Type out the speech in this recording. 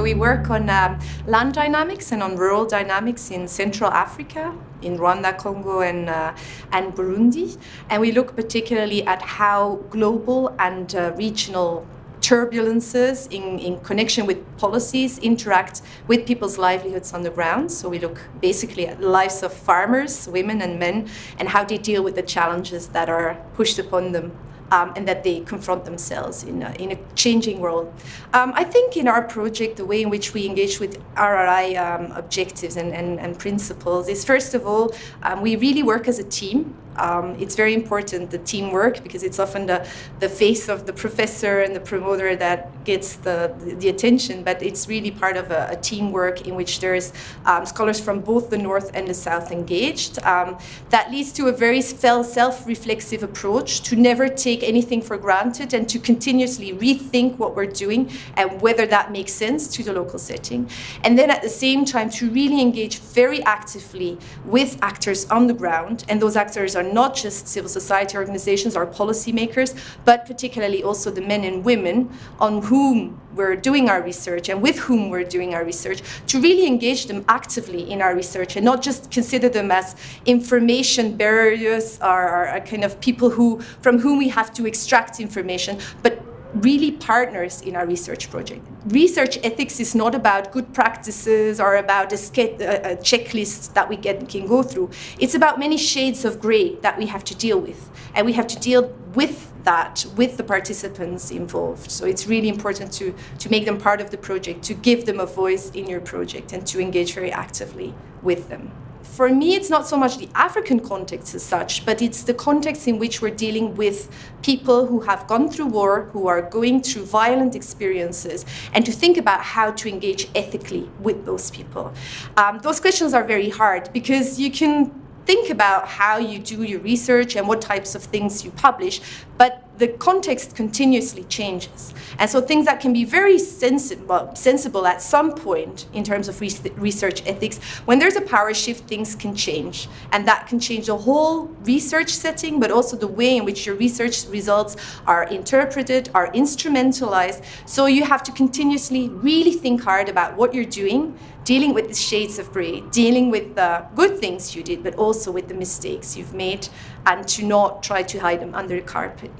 we work on um, land dynamics and on rural dynamics in Central Africa, in Rwanda, Congo, and, uh, and Burundi. And we look particularly at how global and uh, regional turbulences in, in connection with policies interact with people's livelihoods on the ground. So we look basically at the lives of farmers, women and men, and how they deal with the challenges that are pushed upon them um, and that they confront themselves in a, in a changing world. Um, I think in our project, the way in which we engage with RRI um, objectives and, and, and, principles is first of all, um, we really work as a team. Um, it's very important, the teamwork, because it's often the, the face of the professor and the promoter that gets the, the, attention, but it's really part of a, a teamwork in which there's um, scholars from both the North and the South engaged. Um, that leads to a very self-reflexive approach to never take anything for granted and to continuously rethink what we're doing and whether that makes sense to the local setting. And then at the same time, to really engage very actively with actors on the ground, and those actors are are not just civil society organizations or policymakers, but particularly also the men and women on whom we're doing our research and with whom we're doing our research, to really engage them actively in our research and not just consider them as information bearers or, or kind of people who, from whom we have to extract information, but really partners in our research project. Research ethics is not about good practices or about a, a checklist that we get, can go through. It's about many shades of gray that we have to deal with. And we have to deal with that with the participants involved. So it's really important to, to make them part of the project, to give them a voice in your project and to engage very actively with them for me, it's not so much the African context as such, but it's the context in which we're dealing with people who have gone through war, who are going through violent experiences, and to think about how to engage ethically with those people. Um, those questions are very hard because you can think about how you do your research and what types of things you publish, but the context continuously changes. And so things that can be very sensible, sensible at some point in terms of research ethics, when there's a power shift, things can change. And that can change the whole research setting, but also the way in which your research results are interpreted, are instrumentalized. So you have to continuously really think hard about what you're doing, dealing with the shades of gray, dealing with the good things you did, but also with the mistakes you've made, and to not try to hide them under the carpet.